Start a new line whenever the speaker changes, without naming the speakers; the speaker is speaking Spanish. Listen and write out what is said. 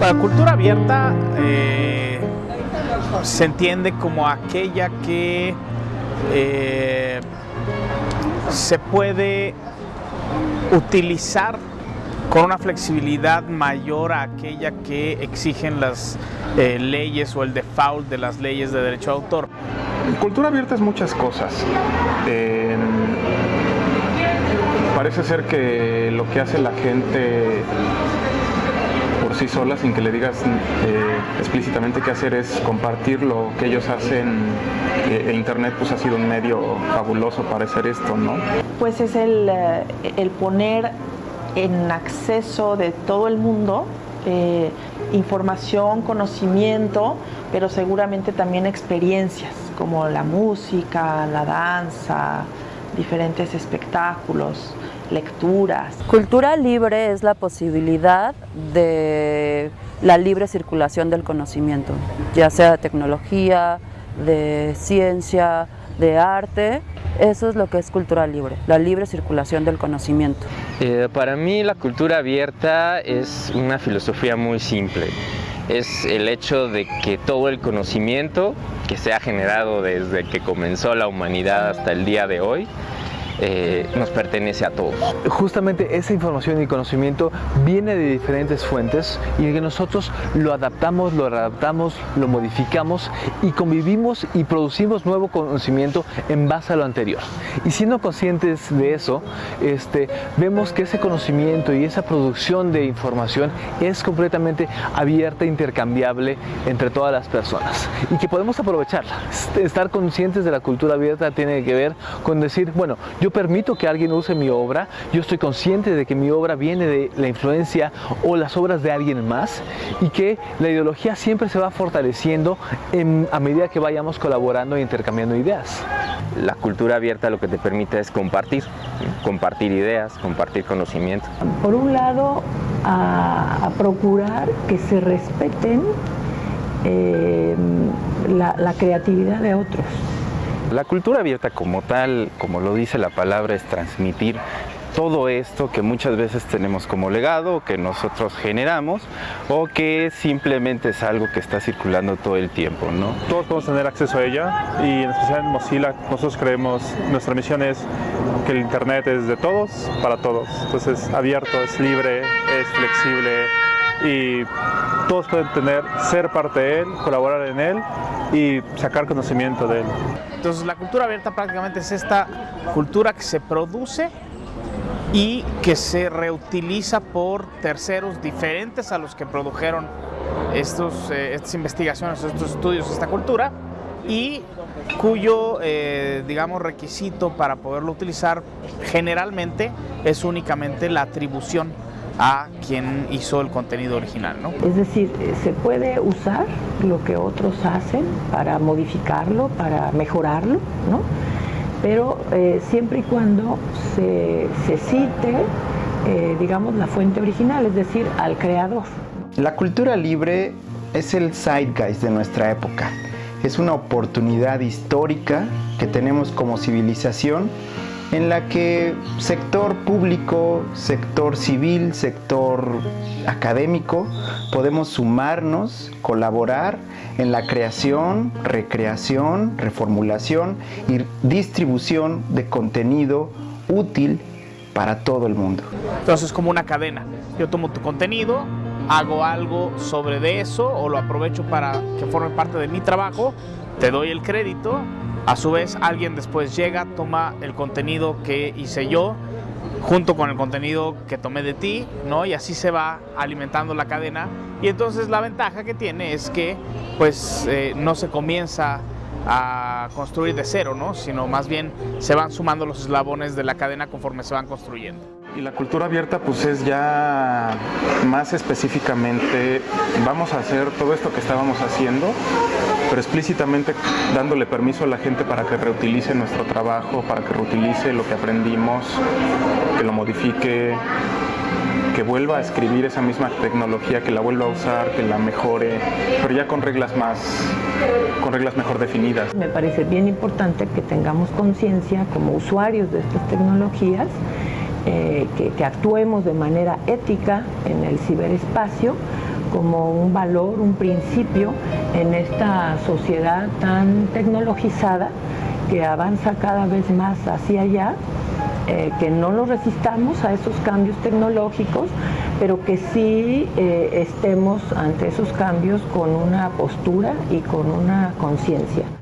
La cultura abierta eh, se entiende como aquella que eh, se puede utilizar con una flexibilidad mayor a aquella que exigen las eh, leyes o el default de las leyes de derecho de autor.
Cultura abierta es muchas cosas. Parece ser que lo que hace la gente sí sola, sin que le digas eh, explícitamente qué hacer, es compartir lo que ellos hacen. Eh, Internet pues ha sido un medio fabuloso para hacer esto, ¿no?
Pues es el, eh, el poner en acceso de todo el mundo eh, información, conocimiento, pero seguramente también experiencias como la música, la danza, diferentes espectáculos, lecturas.
Cultura libre es la posibilidad de la libre circulación del conocimiento, ya sea de tecnología, de ciencia, de arte. Eso es lo que es cultura libre, la libre circulación del conocimiento.
Eh, para mí la cultura abierta es una filosofía muy simple. Es el hecho de que todo el conocimiento que se ha generado desde que comenzó la humanidad hasta el día de hoy eh, nos pertenece a todos.
Justamente esa información y conocimiento viene de diferentes fuentes y que nosotros lo adaptamos, lo readaptamos, lo modificamos y convivimos y producimos nuevo conocimiento en base a lo anterior. Y siendo conscientes de eso, este, vemos que ese conocimiento y esa producción de información es completamente abierta intercambiable entre todas las personas y que podemos aprovecharla. Estar conscientes de la cultura abierta tiene que ver con decir, bueno, yo permito que alguien use mi obra, yo estoy consciente de que mi obra viene de la influencia o las obras de alguien más y que la ideología siempre se va fortaleciendo en, a medida que vayamos colaborando e intercambiando ideas.
La cultura abierta lo que te permite es compartir, compartir ideas, compartir conocimiento.
Por un lado, a, a procurar que se respeten eh, la, la creatividad de otros.
La cultura abierta como tal, como lo dice la palabra, es transmitir todo esto que muchas veces tenemos como legado, que nosotros generamos, o que simplemente es algo que está circulando todo el tiempo, ¿no?
Todos podemos tener acceso a ella y en especial en Mozilla nosotros creemos, nuestra misión es que el Internet es de todos para todos. Entonces abierto, es libre, es flexible y todos pueden tener, ser parte de él, colaborar en él y sacar conocimiento de él.
Entonces la cultura abierta prácticamente es esta cultura que se produce y que se reutiliza por terceros diferentes a los que produjeron estos, eh, estas investigaciones, estos estudios, esta cultura y cuyo, eh, digamos, requisito para poderlo utilizar generalmente es únicamente la atribución a quien hizo el contenido original. ¿no?
Es decir, se puede usar lo que otros hacen para modificarlo, para mejorarlo, ¿no? pero eh, siempre y cuando se, se cite, eh, digamos, la fuente original, es decir, al creador.
La cultura libre es el zeitgeist de nuestra época. Es una oportunidad histórica que tenemos como civilización en la que sector público, sector civil, sector académico, podemos sumarnos, colaborar en la creación, recreación, reformulación y distribución de contenido útil para todo el mundo.
Entonces es como una cadena. Yo tomo tu contenido, hago algo sobre de eso o lo aprovecho para que forme parte de mi trabajo, te doy el crédito a su vez, alguien después llega, toma el contenido que hice yo, junto con el contenido que tomé de ti, ¿no? Y así se va alimentando la cadena. Y entonces la ventaja que tiene es que, pues, eh, no se comienza a construir de cero, ¿no? Sino más bien se van sumando los eslabones de la cadena conforme se van construyendo.
Y la cultura abierta pues es ya más específicamente, vamos a hacer todo esto que estábamos haciendo, pero explícitamente dándole permiso a la gente para que reutilice nuestro trabajo, para que reutilice lo que aprendimos, que lo modifique, que vuelva a escribir esa misma tecnología, que la vuelva a usar, que la mejore, pero ya con reglas más, con reglas mejor definidas.
Me parece bien importante que tengamos conciencia como usuarios de estas tecnologías, eh, que, actuemos de manera ética en el ciberespacio, como un valor, un principio en esta sociedad tan tecnologizada que avanza cada vez más hacia allá, eh, que no lo resistamos a esos cambios tecnológicos, pero que sí eh, estemos ante esos cambios con una postura y con una conciencia.